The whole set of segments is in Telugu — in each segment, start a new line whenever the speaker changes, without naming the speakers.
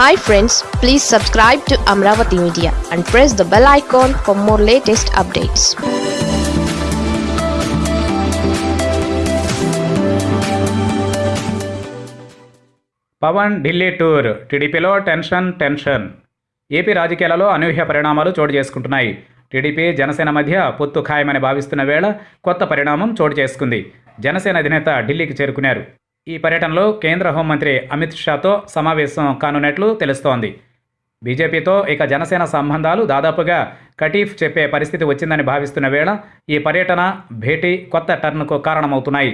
Hi friends please subscribe to Amaravati media and press the bell icon for more latest updates
Pawan Delhi tour. టీడీపీలో టెన్షన్ టెన్షన్. ఏపీ రాజకీయాలలో అనూహ్య పరిణామాలు చోటు చేసుకుంటున్నాయి. టీడీపీ జనసేన మధ్య పొత్తు ఖాయమని భావిస్తున్న వేళ కొత్త పరిణామం చోటు చేసుకుంది. జనసేన అధినేత ఢిల్లీకి చేరుకున్నారు. ఈ పర్యటనలో కేంద్ర హోంమంత్రి అమిత్ షాతో సమావేశం కానున్నట్లు తెలుస్తోంది. బీజేపీతో ఇక జనసేన సంబంధాలు దాదాపుగా కటీఫ్ చెప్పే పరిస్థితి వచ్చిందని భావిస్తున్న వేళ ఈ పర్యటన భేటీ కొత్త టర్న్కు కారణమవుతున్నాయి.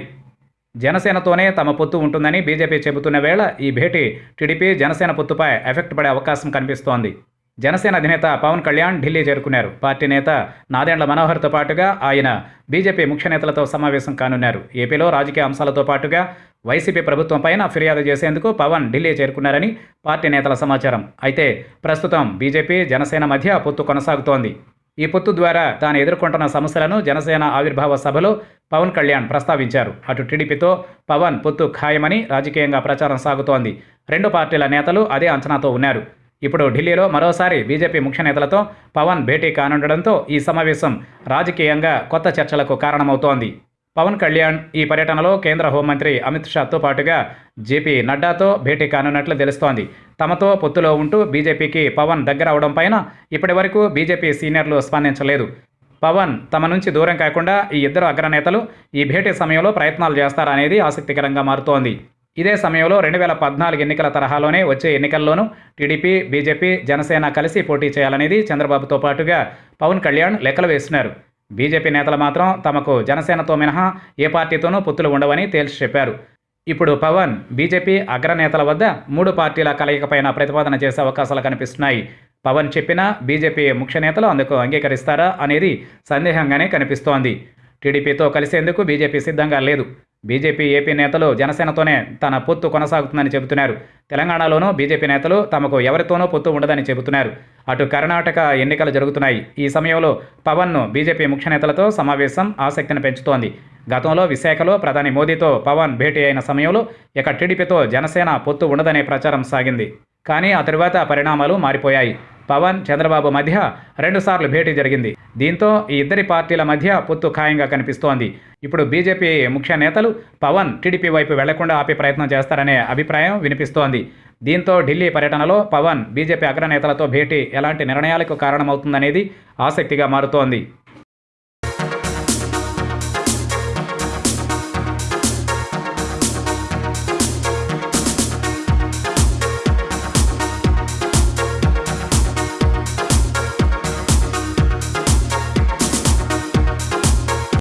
జనసేనతోనే తమ పొత్తు ఉంటుందని బీజేపీ చెబుతున్న వేళ ఈ భేటీ టీడీపీ జనసేన పొత్తుపై ఎఫెక్ట్ పడే అవకాశం కనిపిస్తోంది. జనసేన అధినేత పవన్ కళ్యాణ్ ఢిల్లీ చేరుకున్నారు. పార్టీ నేత నాదెండ్ల మనోహర్తో పాటుగా ఆయన బీజేపీ ముఖ్య నేతలతో సమావేశం కానున్నారు. ఏపీలో రాజకీయ అంశాలతో పాటుగా వైసీపీ ప్రభుత్వం పైన ఫిర్యాదు చేసేందుకు పవన్ ఢిల్లీ చేరుకున్నారని పార్టీ నేతల సమాచారం. అయితే ప్రస్తుతం బీజేపీ జనసేన మధ్య పొత్తు కొనసాగుతోంది. ఈ పొత్తు ద్వారా తాను ఎదుర్కొంటున్న సమస్యలను జనసేన ఆవిర్భావ సభలో పవన్ కళ్యాణ్ ప్రస్తావించారు. అటు టీడీపీతో పవన్ పొత్తు ఖాయమని రాజకీయంగా ప్రచారం సాగుతోంది. రెండు పార్టీల నేతలు అదే అంచనాతో ఉన్నారు. ఇప్పుడు ఢిల్లీలో మరోసారి బీజేపీ ముఖ్య నేతలతో పవన్ భేటీ కానుండడంతో ఈ సమావేశం రాజకీయంగా కొత్త చర్చలకు కారణమవుతోంది. పవన్ కళ్యాణ్ ఈ పర్యటనలో కేంద్ర హోంమంత్రి అమిత్ షాతో పాటుగా జేపీ నడ్డాతో భేటీ కానున్నట్లు తెలుస్తోంది. తమతో పొత్తులో ఉంటూ బీజేపీకి పవన్ దగ్గర అవడం పైన ఇప్పటి వరకు బీజేపీ సీనియర్లు స్పందించలేదు. పవన్ తమ నుంచి దూరం కాకుండా ఈ ఇద్దరు అగ్రనేతలు ఈ భేటీ సమయంలో ప్రయత్నాలు చేస్తారనేది ఆసక్తికరంగా మారుతోంది. ఇదే సమయంలో రెండు వేల పద్నాలుగు ఎన్నికల తరహాలోనే వచ్చే ఎన్నికల్లోనూ టీడీపీ బీజేపీ జనసేన కలిసి పోటీ చేయాలనేది చంద్రబాబుతో పాటుగా పవన్ కళ్యాణ్ లెక్కలు వేస్తున్నారు. బీజేపీ నేతలు మాత్రం తమకు జనసేనతో మినహా ఏ పార్టీతోనూ పొత్తులు ఉండవని తేల్చి చెప్పారు. ఇప్పుడు పవన్ బీజేపీ అగ్రనేతల వద్ద మూడు పార్టీల కలయికపైన ప్రతిపాదన చేసే అవకాశాలు కనిపిస్తున్నాయి. పవన్ చెప్పినా బీజేపీ ముఖ్య నేతలు అందుకు అంగీకరిస్తారా అనేది సందేహంగానే కనిపిస్తోంది. టీడీపీతో కలిసేందుకు బీజేపీ సిద్ధంగా లేదు. బీజేపీ ఏపీ నేతలు జనసేనతోనే తన పొత్తు కొనసాగుతుందని చెబుతున్నారు. తెలంగాణలోనూ బీజేపీ నేతలు తమకు ఎవరితోనూ పొత్తు ఉండదని చెబుతున్నారు. అటు కర్ణాటక ఎన్నికలు జరుగుతున్నాయి. ఈ సమయంలో పవన్ను బీజేపీ ముఖ్య నేతలతో సమావేశం ఆసక్తిని పెంచుతోంది. గతంలో విశాఖలో ప్రధాని మోదీతో పవన్ భేటీ అయిన సమయంలో ఇక టీడీపీతో జనసేన పొత్తు ఉండదనే ప్రచారం సాగింది. కానీ ఆ తరువాత పరిణామాలు మారిపోయాయి. పవన్ చంద్రబాబు మధ్య రెండుసార్లు భేటీ జరిగింది. దీంతో ఈ ఇద్దరి పార్టీల మధ్య పొత్తు ఖాయంగా కనిపిస్తోంది. ఇప్పుడు బీజేపీ ముఖ్య నేతలు పవన్ టీడీపీ వైపు వెళ్ళకుండా ఆపే ప్రయత్నం చేస్తారనే అభిప్రాయం వినిపిస్తోంది. దీంతో ఢిల్లీ పర్యటనలో పవన్ బీజేపీ అగ్రనేతలతో భేటీ ఎలాంటి నిర్ణయాలకు కారణమవుతుందనేది ఆసక్తిగా మారుతోంది.